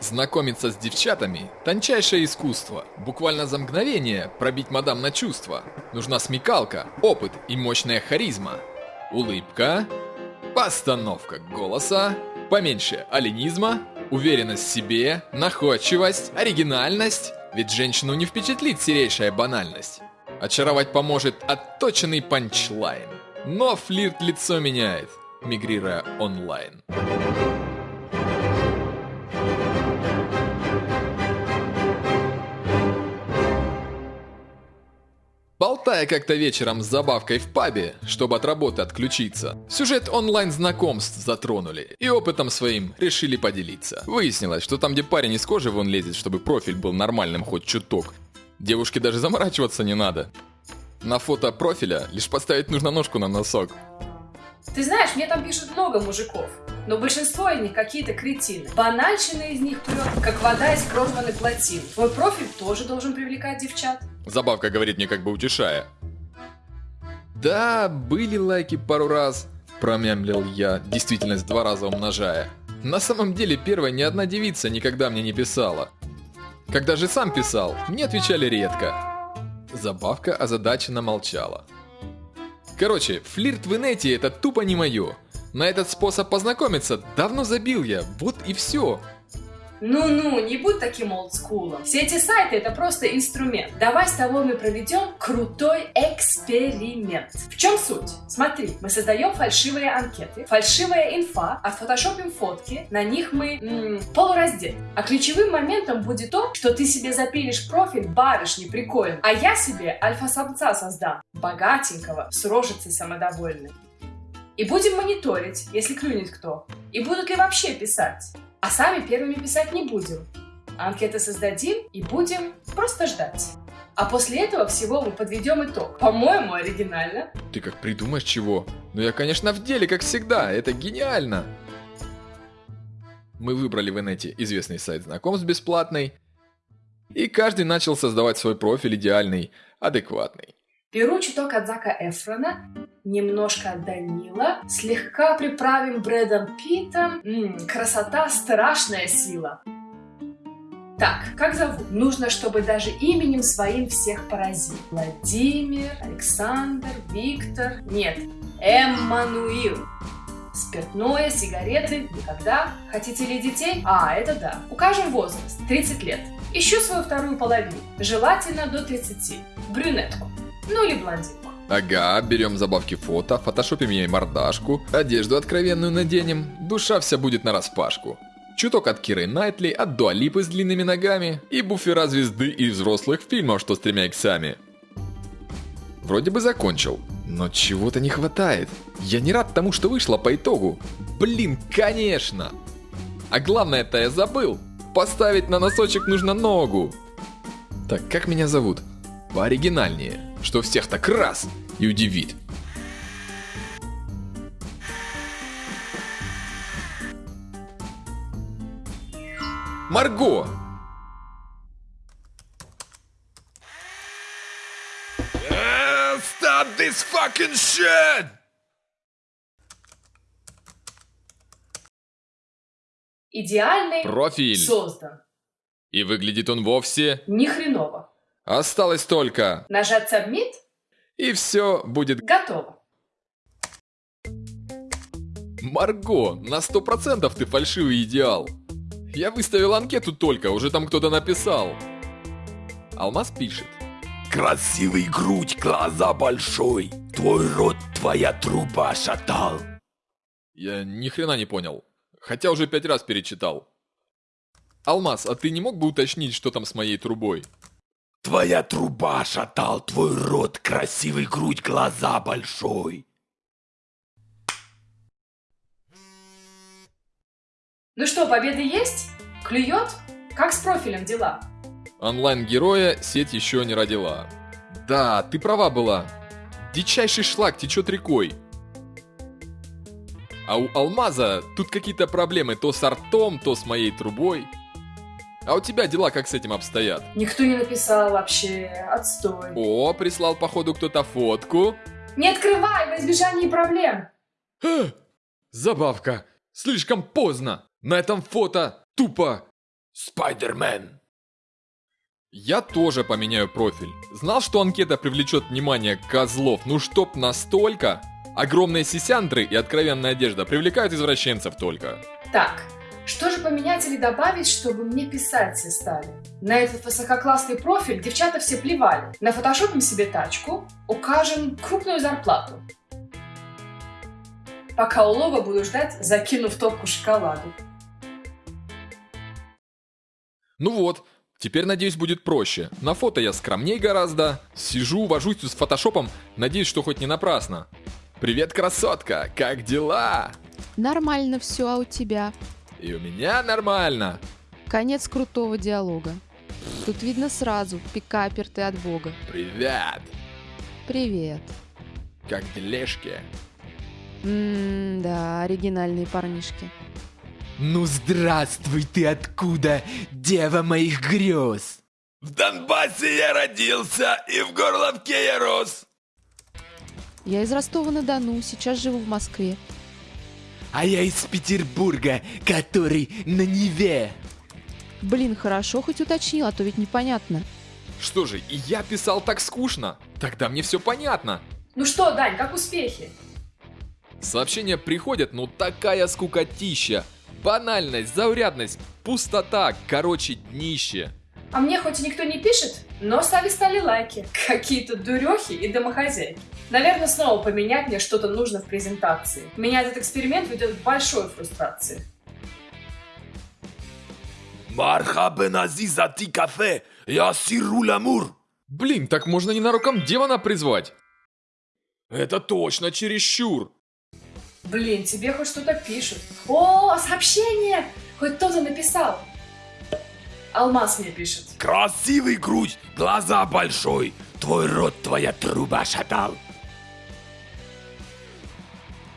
Знакомиться с девчатами – тончайшее искусство. Буквально за мгновение пробить мадам на чувства. Нужна смекалка, опыт и мощная харизма. Улыбка, постановка голоса, поменьше оленизма, уверенность в себе, находчивость, оригинальность. Ведь женщину не впечатлит серейшая банальность. Очаровать поможет отточенный панчлайн. Но флирт лицо меняет, мигрируя онлайн. Болтая как-то вечером с забавкой в пабе, чтобы от работы отключиться, сюжет онлайн-знакомств затронули и опытом своим решили поделиться. Выяснилось, что там, где парень из кожи вон лезет, чтобы профиль был нормальным хоть чуток, девушке даже заморачиваться не надо. На фото профиля лишь поставить нужно ножку на носок. Ты знаешь, мне там пишут много мужиков, но большинство из них какие-то кретины. Банальщина из них прет, как вода из кровной плотины. Твой профиль тоже должен привлекать девчат. Забавка говорит мне как бы утешая. Да, были лайки пару раз, промямлил я, действительность два раза умножая. На самом деле первая ни одна девица никогда мне не писала. Когда же сам писал, мне отвечали редко. Забавка озадаченно молчала. Короче, флирт в инете это тупо не мое. На этот способ познакомиться давно забил я, вот и все. Ну-ну, не будь таким олдскулом. Все эти сайты это просто инструмент. Давай с тобой мы проведем крутой эксперимент. В чем суть? Смотри, мы создаем фальшивые анкеты, фальшивая инфа, отфотошопим фотки, на них мы м- полураздет. А ключевым моментом будет то, что ты себе запилишь профиль барышни прикольно, а я себе альфа-самца создам, богатенького, с рожицей самодовольной. И будем мониторить, если клюнет кто. И будут ли вообще писать. А сами первыми писать не будем. Анкеты создадим и будем просто ждать. А после этого всего мы подведем итог. По-моему, оригинально. Ты как придумаешь чего? Ну я, конечно, в деле, как всегда. Это гениально. Мы выбрали в инете известный сайт знакомств бесплатный. И каждый начал создавать свой профиль идеальный, адекватный. Беру чуток от Зака Эфрона, немножко Данила, слегка приправим Брэдом Питом. М-м, красота – страшная сила. Так, как зовут? Нужно, чтобы даже именем своим всех поразить. Владимир, Александр, Виктор. Нет, Эммануил. Спиртное, сигареты, никогда. Хотите ли детей? А, это да. Укажем возраст, 30 лет. Ищу свою вторую половину, желательно до 30. Брюнетку. Ну или блондинку. Ага, берем забавки фото, фотошопим ей мордашку, одежду откровенную наденем, душа вся будет на распашку. Чуток от Киры Найтли, от Дуалипы с длинными ногами и буфера звезды из взрослых фильмов, что с тремя иксами. Вроде бы закончил, но чего-то не хватает. Я не рад тому, что вышло по итогу. Блин, конечно! А главное-то я забыл. Поставить на носочек нужно ногу. Так, как меня зовут? Пооригинальнее, что всех так раз и удивит. Марго! Stop this fucking shit! Идеальный Профиль. создан. И выглядит он вовсе... Ни хреново. Осталось только... Нажать Submit? И все будет... Готово. Марго, на сто процентов ты фальшивый идеал. Я выставил анкету только, уже там кто-то написал. Алмаз пишет. Красивый грудь, глаза большой. Твой рот, твоя труба шатал. Я ни хрена не понял. Хотя уже пять раз перечитал. Алмаз, а ты не мог бы уточнить, что там с моей трубой? Твоя труба шатал, твой рот, красивый грудь, глаза большой. Ну что, победа есть? Клюет? Как с профилем дела? Онлайн-героя сеть еще не родила. Да, ты права была. Дичайший шлак течет рекой. А у Алмаза тут какие-то проблемы то с артом, то с моей трубой. А у тебя дела как с этим обстоят? Никто не написал вообще. Отстой. О, прислал походу кто-то фотку. Не открывай во избежание проблем. Забавка. Слишком поздно. На этом фото тупо Спайдермен. Я тоже поменяю профиль. Знал, что анкета привлечет внимание козлов, ну чтоб настолько. Огромные сисяндры и откровенная одежда привлекают извращенцев только. Так, что же поменять или добавить, чтобы мне писать все стали? На этот высококлассный профиль девчата все плевали. На фотошопим себе тачку, укажем крупную зарплату. Пока улова буду ждать, закинув топку шоколаду. Ну вот, теперь, надеюсь, будет проще. На фото я скромней гораздо. Сижу, вожусь с фотошопом, надеюсь, что хоть не напрасно. Привет, красотка, как дела? Нормально все, а у тебя? И у меня нормально. Конец крутого диалога. Тут видно сразу, пикапер ты от бога. Привет. Привет. Как дележки? Ммм, да, оригинальные парнишки. Ну здравствуй ты откуда, дева моих грез. В Донбассе я родился и в Горловке я рос. Я из Ростова-на-Дону, сейчас живу в Москве. А я из Петербурга, который на Неве. Блин, хорошо хоть уточнил, а то ведь непонятно. Что же, и я писал так скучно? Тогда мне все понятно. Ну что, Дань, как успехи? Сообщения приходят, но такая скукотища. Банальность, заурядность, пустота, короче, днище. А мне хоть и никто не пишет, но стали стали лайки. Какие-то дурехи и домохозяйки. Наверное, снова поменять мне что-то нужно в презентации. Меня этот эксперимент ведет к большой фрустрации. Мархабен Азиза ти кафе, я сиру ламур. Блин, так можно ненароком демона призвать. Это точно чересчур. Блин, тебе хоть что-то пишут. О, сообщение! Хоть кто-то написал. Алмаз мне пишет. Красивый грудь, глаза большой, твой рот твоя труба шатал.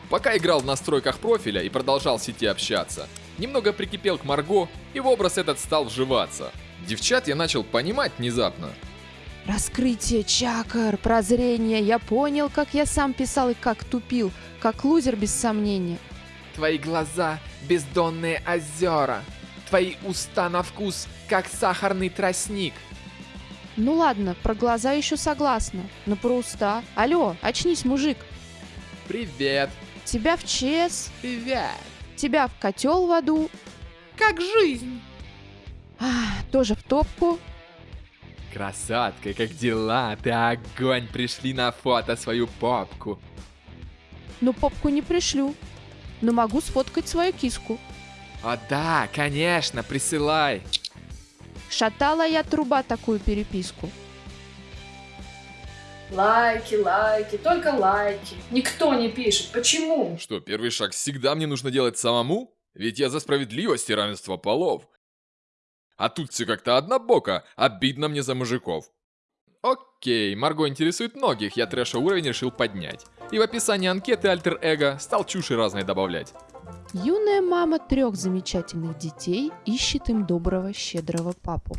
Пока играл в настройках профиля и продолжал в сети общаться, немного прикипел к Марго, и в образ этот стал вживаться. Девчат я начал понимать внезапно. Раскрытие чакр, прозрение. Я понял, как я сам писал и как тупил. Как лузер без сомнения. Твои глаза — бездонные озера. Твои уста на вкус, как сахарный тростник. Ну ладно, про глаза еще согласна. Но про уста... Алло, очнись, мужик. Привет. Тебя в ЧС, Привет. тебя в котел в аду. Как жизнь? А, тоже в топку. Красотка, как дела? Ты огонь, пришли на фото свою попку. Но попку не пришлю. Но могу сфоткать свою киску. О да, конечно, присылай. Шатала я труба такую переписку. Лайки, лайки, только лайки. Никто не пишет. Почему? Что, первый шаг всегда мне нужно делать самому? Ведь я за справедливость и равенство полов. А тут все как-то однобоко, обидно мне за мужиков. Окей, Марго интересует многих, я трэша уровень решил поднять. И в описании анкеты альтер-эго стал чуши разной добавлять. Юная мама трех замечательных детей ищет им доброго, щедрого папу.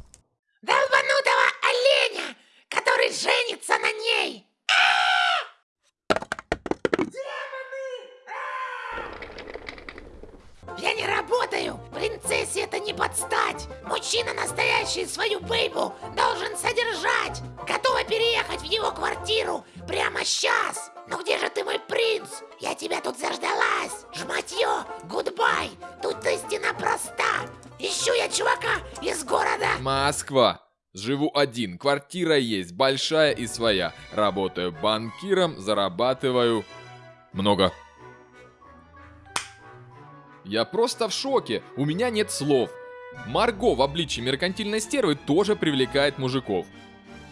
Настоящий свою бейбу должен содержать! Готова переехать в его квартиру прямо сейчас! Ну где же ты, мой принц? Я тебя тут заждалась! Жматье, гудбай! Тут истина проста! Ищу я чувака из города! Москва. Живу один, квартира есть, большая и своя. Работаю банкиром, зарабатываю... Много. Я просто в шоке, у меня нет слов. Марго в обличии меркантильной стервы тоже привлекает мужиков.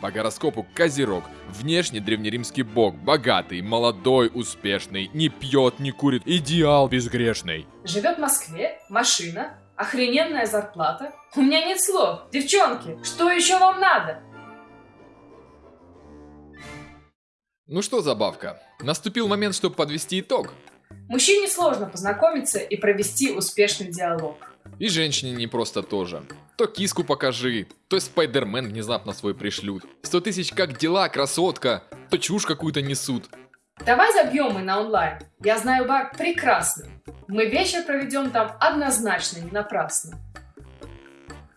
По гороскопу Козерог, внешне древнеримский бог, богатый, молодой, успешный, не пьет, не курит, идеал безгрешный. Живет в Москве, машина, охрененная зарплата. У меня нет слов. Девчонки, что еще вам надо? Ну что, забавка, наступил момент, чтобы подвести итог. Мужчине сложно познакомиться и провести успешный диалог. И женщине не просто тоже. То киску покажи, то спайдермен внезапно свой пришлют. Сто тысяч как дела, красотка, то чушь какую-то несут. Давай забьем мы на онлайн. Я знаю бар прекрасно. Мы вечер проведем там однозначно не напрасно.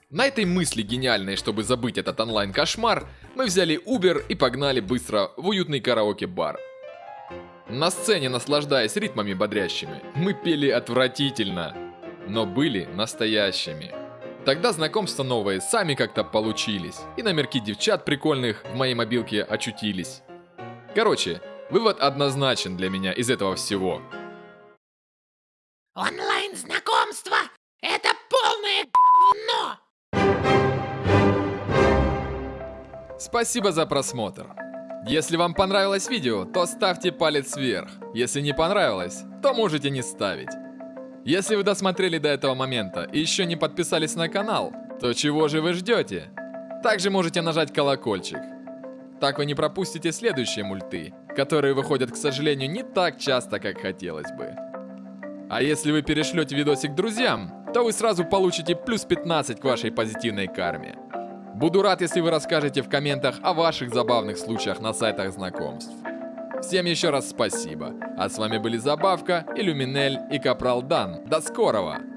На этой мысли гениальной, чтобы забыть этот онлайн-кошмар, мы взяли Uber и погнали быстро в уютный караоке-бар. На сцене, наслаждаясь ритмами бодрящими, мы пели отвратительно, но были настоящими. Тогда знакомства новые сами как-то получились, и номерки девчат прикольных в моей мобилке очутились. Короче, вывод однозначен для меня из этого всего. Онлайн-знакомство — это полное говно! Спасибо за просмотр. Если вам понравилось видео, то ставьте палец вверх. Если не понравилось, то можете не ставить. Если вы досмотрели до этого момента и еще не подписались на канал, то чего же вы ждете? Также можете нажать колокольчик. Так вы не пропустите следующие мульты, которые выходят, к сожалению, не так часто, как хотелось бы. А если вы перешлете видосик друзьям, то вы сразу получите плюс 15 к вашей позитивной карме. Буду рад, если вы расскажете в комментах о ваших забавных случаях на сайтах знакомств. Всем еще раз спасибо. А с вами были Забавка, Иллюминель и Капрал Дан. До скорого!